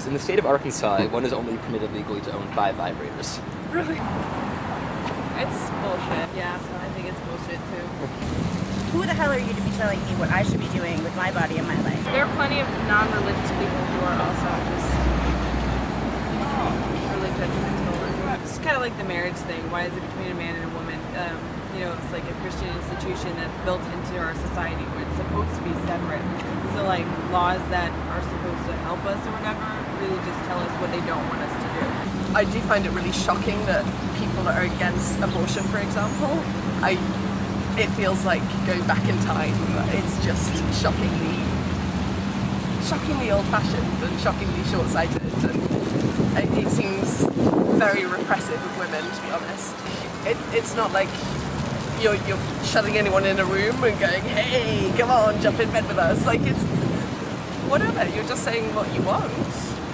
this. In the state of Arkansas, one is only permitted legally to own five vibrators. Really? It's bullshit. Yeah, so I think it's bullshit too. Who the hell are you to be telling me what I should be doing with my body and my life? There are plenty of non-religious people who are also just really judgmental. It's kind of like the marriage thing. Why is it between a man and a woman? Um, you know, it's like a Christian institution that's built into our society where it's supposed to be separate. So like laws that are supposed to help us or whatever really just tell us what they don't want us to do. I do find it really shocking that people that are against abortion, for example, I it feels like going back in time. It's just shockingly, shockingly old-fashioned and shockingly short-sighted, and it, seems very repressive of women, to be honest. It, it's not like you're, you're shutting anyone in a room and going, hey, come on, jump in bed with us. Like it's whatever. You're just saying what you want.